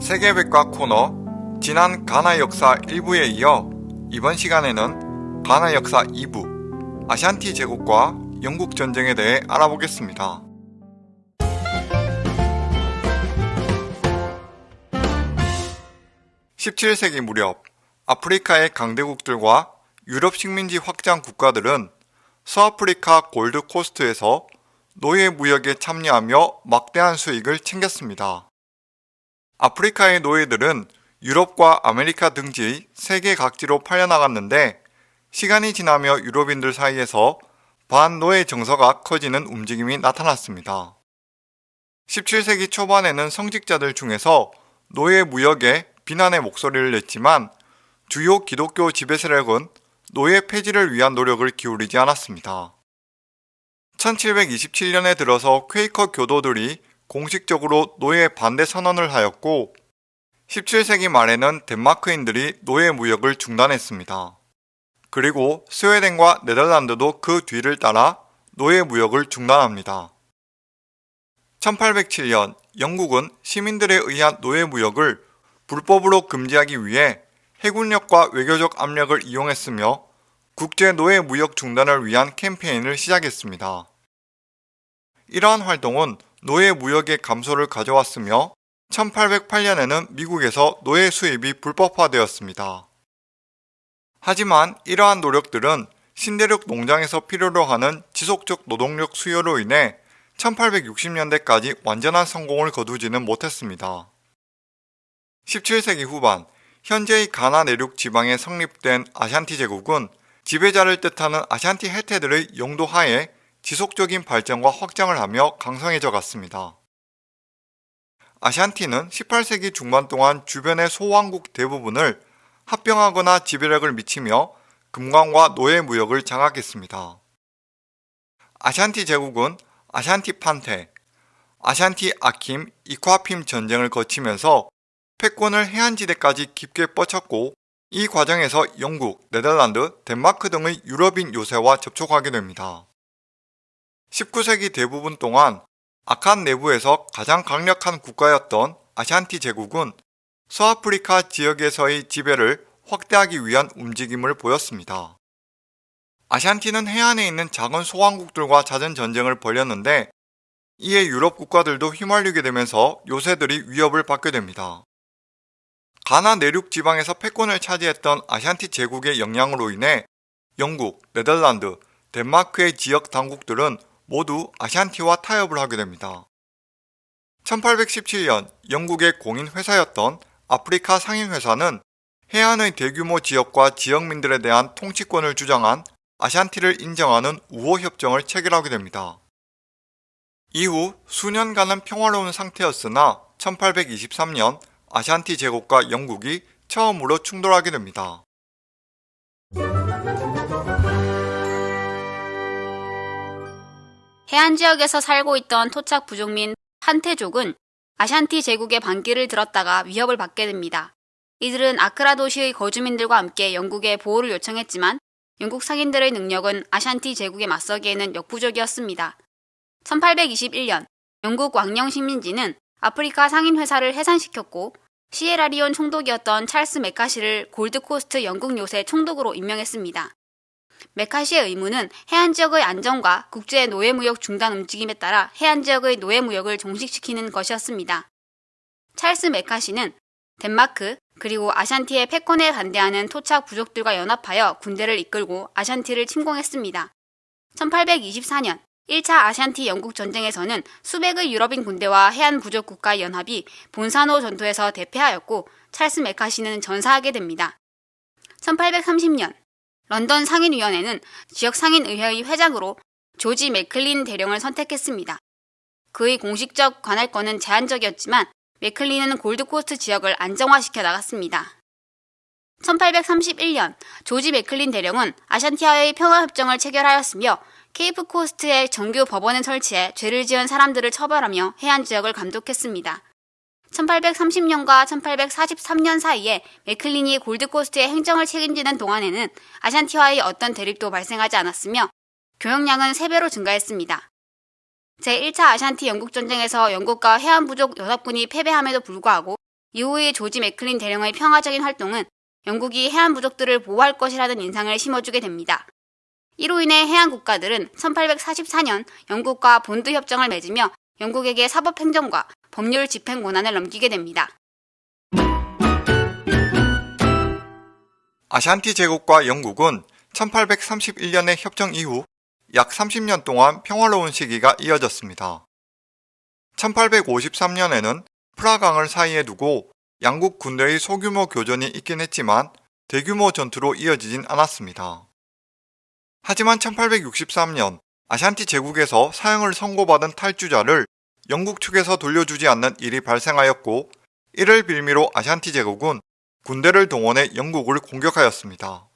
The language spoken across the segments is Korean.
세계백과 코너 지난 가나 역사 1부에 이어 이번 시간에는 가나 역사 2부 아샨티 제국과 영국 전쟁에 대해 알아보겠습니다. 17세기 무렵 아프리카의 강대국들과 유럽 식민지 확장 국가들은 서아프리카 골드코스트에서 노예 무역에 참여하며 막대한 수익을 챙겼습니다. 아프리카의 노예들은 유럽과 아메리카 등지 세계 각지로 팔려나갔는데 시간이 지나며 유럽인들 사이에서 반노예 정서가 커지는 움직임이 나타났습니다. 17세기 초반에는 성직자들 중에서 노예 무역에 비난의 목소리를 냈지만 주요 기독교 지배 세력은 노예 폐지를 위한 노력을 기울이지 않았습니다. 1727년에 들어서 퀘이커 교도들이 공식적으로 노예 반대 선언을 하였고 17세기 말에는 덴마크인들이 노예 무역을 중단했습니다. 그리고 스웨덴과 네덜란드도 그 뒤를 따라 노예 무역을 중단합니다. 1807년 영국은 시민들에 의한 노예 무역을 불법으로 금지하기 위해 해군력과 외교적 압력을 이용했으며 국제 노예 무역 중단을 위한 캠페인을 시작했습니다. 이러한 활동은 노예 무역의 감소를 가져왔으며 1808년에는 미국에서 노예 수입이 불법화되었습니다. 하지만 이러한 노력들은 신대륙 농장에서 필요로 하는 지속적 노동력 수요로 인해 1860년대까지 완전한 성공을 거두지는 못했습니다. 17세기 후반 현재의 가나 내륙 지방에 성립된 아샨티 제국은 지배자를 뜻하는 아샨티 해태들의 영도 하에 지속적인 발전과 확장을 하며 강성해져 갔습니다. 아샨티는 18세기 중반 동안 주변의 소왕국 대부분을 합병하거나 지배력을 미치며 금광과 노예 무역을 장악했습니다. 아샨티 제국은 아샨티 판테, 아샨티 아킴, 이콰핌 전쟁을 거치면서 패권을 해안지대까지 깊게 뻗쳤고 이 과정에서 영국, 네덜란드, 덴마크 등의 유럽인 요새와 접촉하게 됩니다. 19세기 대부분 동안 아칸 내부에서 가장 강력한 국가였던 아샨티 제국은 서아프리카 지역에서의 지배를 확대하기 위한 움직임을 보였습니다. 아샨티는 해안에 있는 작은 소왕국들과 잦은 전쟁을 벌였는데 이에 유럽 국가들도 휘말리게 되면서 요새들이 위협을 받게 됩니다. 가나 내륙 지방에서 패권을 차지했던 아샨티 제국의 영향으로 인해 영국, 네덜란드, 덴마크의 지역 당국들은 모두 아샨티와 타협을 하게 됩니다. 1817년 영국의 공인회사였던 아프리카 상인회사는 해안의 대규모 지역과 지역민들에 대한 통치권을 주장한 아샨티를 인정하는 우호협정을 체결하게 됩니다. 이후 수년간은 평화로운 상태였으나 1823년 아샨티 제국과 영국이 처음으로 충돌하게 됩니다. 해안 지역에서 살고 있던 토착 부족민 판테족은 아샨티 제국의 반기를 들었다가 위협을 받게 됩니다. 이들은 아크라 도시의 거주민들과 함께 영국에 보호를 요청했지만 영국 상인들의 능력은 아샨티 제국에 맞서기에는 역부족이었습니다. 1821년 영국 왕령 식민지는 아프리카 상인회사를 해산시켰고 시에라리온 총독이었던 찰스 메카시를 골드코스트 영국 요새 총독으로 임명했습니다. 메카시의 의무는 해안 지역의 안정과 국제 노예 무역 중단 움직임에 따라 해안 지역의 노예 무역을 종식시키는 것이었습니다. 찰스 메카시는 덴마크 그리고 아샨티의 패권에 반대하는 토착 부족들과 연합하여 군대를 이끌고 아샨티를 침공했습니다. 1824년 1차 아샨티 영국 전쟁에서는 수백의 유럽인 군대와 해안 부족 국가 연합이 본사노 전투에서 대패하였고 찰스 메카시는 전사하게 됩니다. 1830년 런던 상인위원회는 지역 상인의회의 회장으로 조지 맥클린 대령을 선택했습니다. 그의 공식적 관할권은 제한적이었지만 맥클린은 골드코스트 지역을 안정화시켜 나갔습니다. 1831년 조지 맥클린 대령은 아샨티와의 평화협정을 체결하였으며 케이프 코스트에 정규 법원을 설치해 죄를 지은 사람들을 처벌하며 해안 지역을 감독했습니다. 1830년과 1843년 사이에 맥클린이 골드코스트의 행정을 책임지는 동안에는 아샨티와의 어떤 대립도 발생하지 않았으며 교역량은 3배로 증가했습니다. 제1차 아샨티 영국전쟁에서 영국과 해안부족 연합군이 패배함에도 불구하고 이후의 조지 맥클린 대령의 평화적인 활동은 영국이 해안 부족들을 보호할 것이라는 인상을 심어주게 됩니다. 이로 인해 해안 국가들은 1844년 영국과 본드 협정을 맺으며 영국에게 사법행정과 법률 집행 권한을 넘기게 됩니다. 아샨티 제국과 영국은 1831년의 협정 이후 약 30년 동안 평화로운 시기가 이어졌습니다. 1853년에는 프라강을 사이에 두고 양국 군대의 소규모 교전이 있긴 했지만 대규모 전투로 이어지진 않았습니다. 하지만 1863년 아샨티 제국에서 사형을 선고받은 탈주자를 영국 측에서 돌려주지 않는 일이 발생하였고 이를 빌미로 아샨티 제국은 군대를 동원해 영국을 공격하였습니다.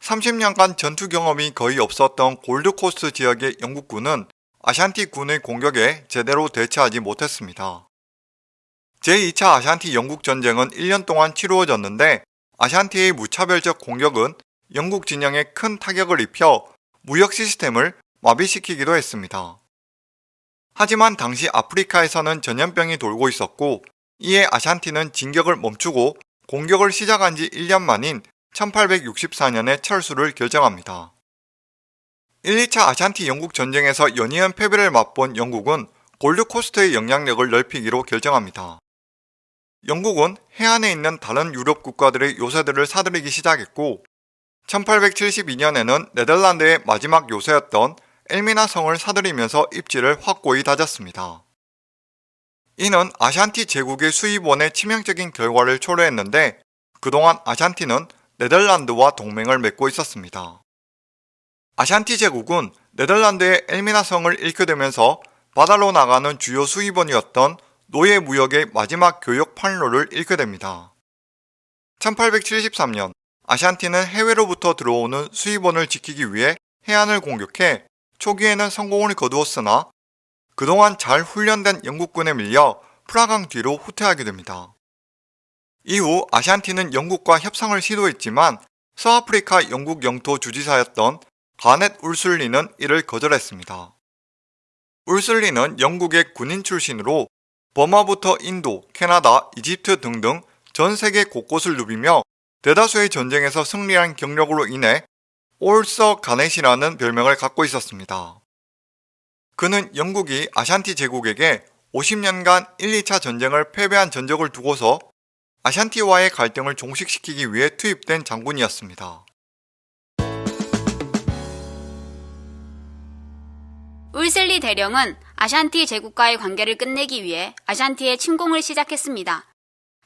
30년간 전투 경험이 거의 없었던 골드코스트 지역의 영국군은 아샨티 군의 공격에 제대로 대처하지 못했습니다. 제2차 아샨티 영국 전쟁은 1년 동안 치루어졌는데 아샨티의 무차별적 공격은 영국 진영에 큰 타격을 입혀 무역 시스템을 마비시키기도 했습니다. 하지만 당시 아프리카에서는 전염병이 돌고 있었고 이에 아샨티는 진격을 멈추고 공격을 시작한 지 1년 만인 1864년에 철수를 결정합니다. 1, 2차 아샨티 영국 전쟁에서 연이은 패배를 맛본 영국은 골드코스트의 영향력을 넓히기로 결정합니다. 영국은 해안에 있는 다른 유럽 국가들의 요새들을 사들이기 시작했고 1872년에는 네덜란드의 마지막 요새였던 엘미나 성을 사들이면서 입지를 확고히 다졌습니다. 이는 아샨티 제국의 수입원의 치명적인 결과를 초래했는데 그동안 아샨티는 네덜란드와 동맹을 맺고 있었습니다. 아샨티 제국은 네덜란드의 엘미나 성을 잃게 되면서 바다로 나가는 주요 수입원이었던 노예 무역의 마지막 교역 판로를 잃게 됩니다. 1873년 아샨티는 해외로부터 들어오는 수입원을 지키기 위해 해안을 공격해 초기에는 성공을 거두었으나 그동안 잘 훈련된 영국군에 밀려 프라강 뒤로 후퇴하게 됩니다. 이후 아샨티는 영국과 협상을 시도했지만 서아프리카 영국 영토 주지사였던 가넷 울술리는 이를 거절했습니다. 울술리는 영국의 군인 출신으로 버마부터 인도, 캐나다, 이집트 등등 전 세계 곳곳을 누비며 대다수의 전쟁에서 승리한 경력으로 인해 올서 가넷이라는 별명을 갖고 있었습니다. 그는 영국이 아샨티 제국에게 50년간 1, 2차 전쟁을 패배한 전적을 두고서 아샨티와의 갈등을 종식시키기 위해 투입된 장군이었습니다. 울슬리 대령은 아샨티 제국과의 관계를 끝내기 위해 아샨티의 침공을 시작했습니다.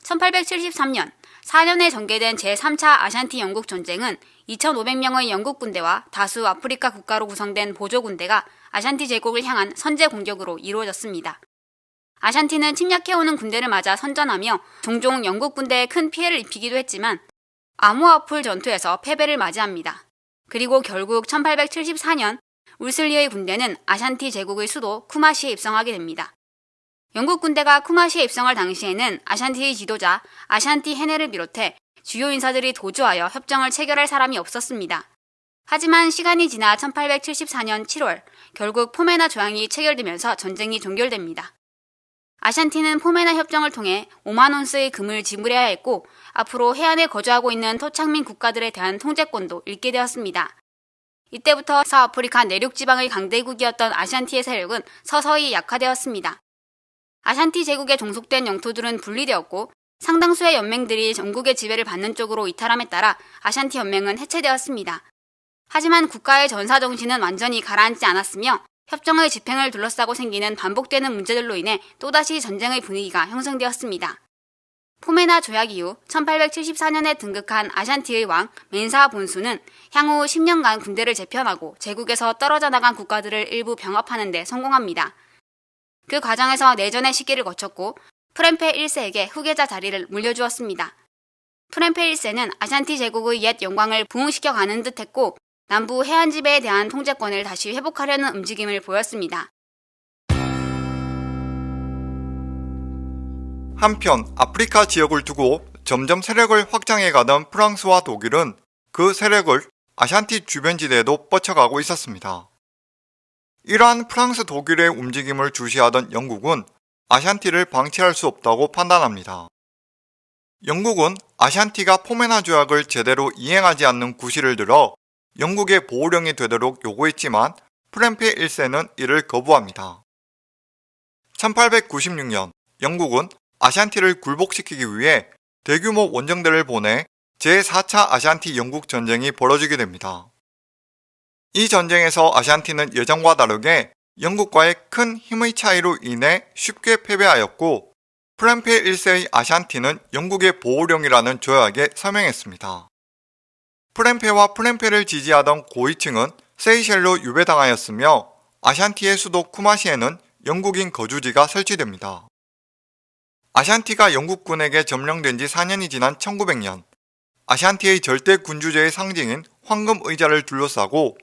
1873년 4년에 전개된 제3차 아샨티 영국 전쟁은 2,500명의 영국 군대와 다수 아프리카 국가로 구성된 보조 군대가 아샨티 제국을 향한 선제 공격으로 이루어졌습니다. 아샨티는 침략해오는 군대를 맞아 선전하며 종종 영국 군대에 큰 피해를 입히기도 했지만 아모아풀 전투에서 패배를 맞이합니다. 그리고 결국 1874년 울슬리의 군대는 아샨티 제국의 수도 쿠마시에 입성하게 됩니다. 영국 군대가 쿠마시에 입성할 당시에는 아샨티의 지도자 아샨티 헤네를 비롯해 주요 인사들이 도주하여 협정을 체결할 사람이 없었습니다. 하지만 시간이 지나 1874년 7월 결국 포메나 조약이 체결되면서 전쟁이 종결됩니다. 아샨티는 포메나 협정을 통해 5만 온스의 금을 지불해야 했고 앞으로 해안에 거주하고 있는 토착민 국가들에 대한 통제권도 잃게 되었습니다. 이때부터 서아프리카 내륙 지방의 강대국이었던 아샨티의 세력은 서서히 약화되었습니다. 아샨티 제국에 종속된 영토들은 분리되었고 상당수의 연맹들이 전국의 지배를 받는 쪽으로 이탈함에 따라 아샨티 연맹은 해체되었습니다. 하지만 국가의 전사 정신은 완전히 가라앉지 않았으며 협정의 집행을 둘러싸고 생기는 반복되는 문제들로 인해 또다시 전쟁의 분위기가 형성되었습니다. 포메나 조약 이후 1874년에 등극한 아샨티의 왕 멘사 본수는 향후 10년간 군대를 재편하고 제국에서 떨어져 나간 국가들을 일부 병합하는 데 성공합니다. 그 과정에서 내전의 시기를 거쳤고 프렘페 1세에게 후계자 자리를 물려주었습니다. 프렘페 1세는 아샨티 제국의 옛 영광을 부흥시켜 가는 듯 했고 남부 해안 지배에 대한 통제권을 다시 회복하려는 움직임을 보였습니다. 한편 아프리카 지역을 두고 점점 세력을 확장해 가던 프랑스와 독일은 그 세력을 아샨티 주변 지대에도 뻗쳐가고 있었습니다. 이러한 프랑스 독일의 움직임을 주시하던 영국은 아샨티를 방치할 수 없다고 판단합니다. 영국은 아샨티가 포메나 조약을 제대로 이행하지 않는 구실을 들어 영국의 보호령이 되도록 요구했지만 프렌페 1세는 이를 거부합니다. 1896년 영국은 아샨티를 굴복시키기 위해 대규모 원정대를 보내 제4차 아샨티 영국 전쟁이 벌어지게 됩니다. 이 전쟁에서 아샨티는 예전과 다르게 영국과의 큰 힘의 차이로 인해 쉽게 패배하였고 프렌페 1세의 아샨티는 영국의 보호령이라는 조약에 서명했습니다. 프렌페와 프렌페를 지지하던 고위층은 세이셸로 유배당하였으며 아샨티의 수도 쿠마시에는 영국인 거주지가 설치됩니다. 아샨티가 영국군에게 점령된 지 4년이 지난 1900년 아샨티의 절대 군주제의 상징인 황금 의자를 둘러싸고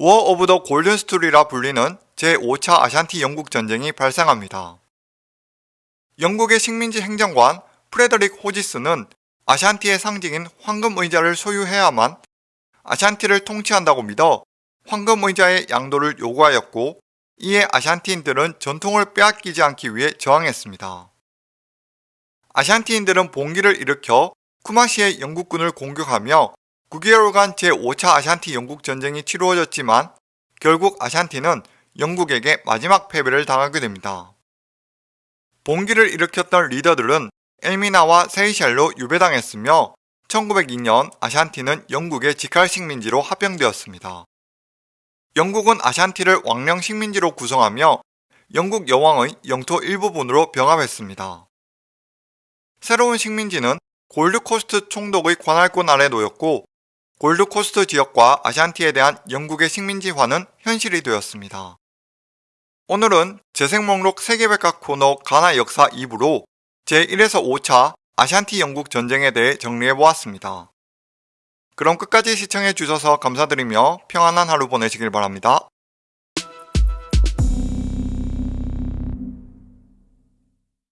War of the Golden Stool이라 불리는 제5차 아샨티 영국 전쟁이 발생합니다. 영국의 식민지 행정관 프레더릭 호지스는 아샨티의 상징인 황금 의자를 소유해야만 아샨티를 통치한다고 믿어 황금 의자의 양도를 요구하였고 이에 아샨티인들은 전통을 빼앗기지 않기 위해 저항했습니다. 아샨티인들은 봉기를 일으켜 쿠마시의 영국군을 공격하며 9개월간 제5차 아샨티 영국 전쟁이 치루어졌지만 결국 아샨티는 영국에게 마지막 패배를 당하게 됩니다. 봉기를 일으켰던 리더들은 엘미나와 세이셸로 유배당했으며 1902년 아샨티는 영국의 직할 식민지로 합병되었습니다. 영국은 아샨티를 왕령 식민지로 구성하며 영국 여왕의 영토 일부분으로 병합했습니다. 새로운 식민지는 골드코스트 총독의 관할권 아래 놓였고 골드코스트 지역과 아샨티에 대한 영국의 식민지화는 현실이 되었습니다. 오늘은 재생 목록 세계백과 코너 가나 역사 2부로 제1에서 5차 아샨티 영국 전쟁에 대해 정리해보았습니다. 그럼 끝까지 시청해주셔서 감사드리며 평안한 하루 보내시길 바랍니다.